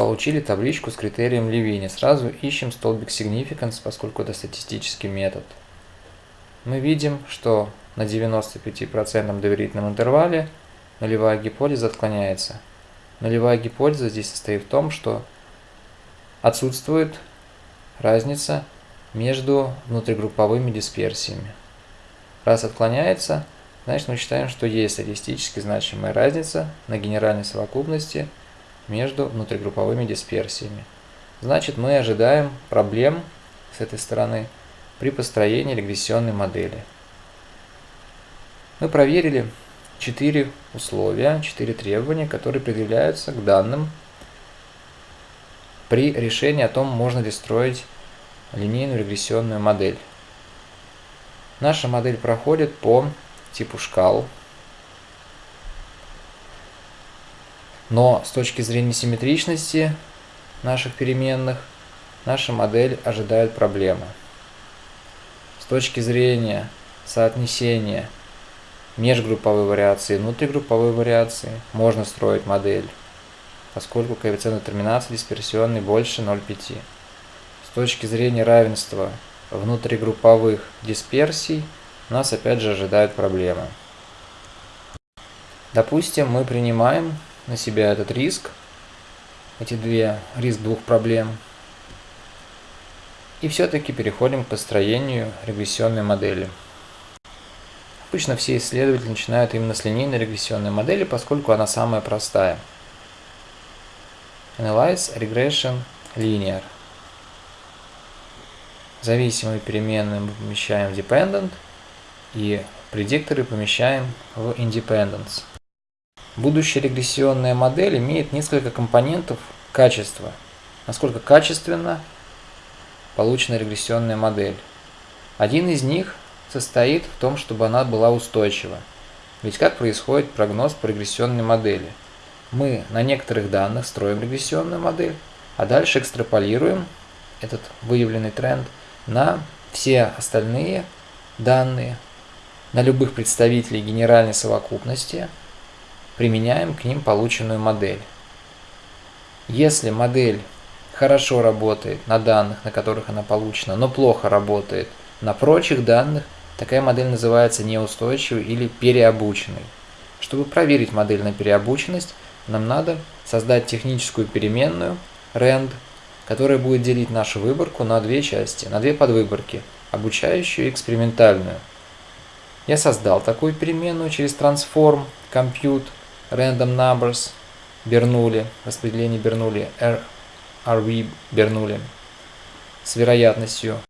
получили табличку с критерием Левини. Сразу ищем столбик significance, поскольку это статистический метод. Мы видим, что на 95% доверительном интервале нулевая гипотеза отклоняется. Нулевая гипотеза здесь состоит в том, что отсутствует разница между внутригрупповыми дисперсиями. Раз отклоняется, значит мы считаем, что есть статистически значимая разница на генеральной совокупности между внутригрупповыми дисперсиями. Значит мы ожидаем проблем с этой стороны при построении регрессионной модели. Мы проверили четыре условия, четыре требования, которые предъявляются к данным при решении о том, можно ли строить линейную регрессионную модель. Наша модель проходит по типу шкал, но с точки зрения симметричности наших переменных, наша модель ожидает проблемы. С точки зрения соотнесения межгрупповой вариации и внутригрупповой вариации можно строить модель, поскольку коэффициент детерминации дисперсионный больше 0,5. С точки зрения равенства внутригрупповых дисперсий нас опять же ожидают проблемы. Допустим, мы принимаем на себя этот риск, эти две, риск двух проблем, и все-таки переходим к построению регрессионной модели. Обычно все исследователи начинают именно с линейной регрессионной модели, поскольку она самая простая. Analyze Regression Linear. Зависимые переменные мы помещаем в Dependent, и предикторы помещаем в Independence. Будущая регрессионная модель имеет несколько компонентов качества. Насколько качественно получена регрессионная модель. Один из них состоит в том, чтобы она была устойчива. Ведь как происходит прогноз по регрессионной модели? Мы на некоторых данных строим регрессионную модель, а дальше экстраполируем этот выявленный тренд на все остальные данные, на любых представителей генеральной совокупности, применяем к ним полученную модель. Если модель хорошо работает на данных, на которых она получена, но плохо работает на прочих данных, Такая модель называется неустойчивой или переобученной. Чтобы проверить модель на переобученность, нам надо создать техническую переменную rand, которая будет делить нашу выборку на две части, на две подвыборки, обучающую и экспериментальную. Я создал такую переменную через transform compute random numbers Бернули, распределение Бернули, RV Бернули с вероятностью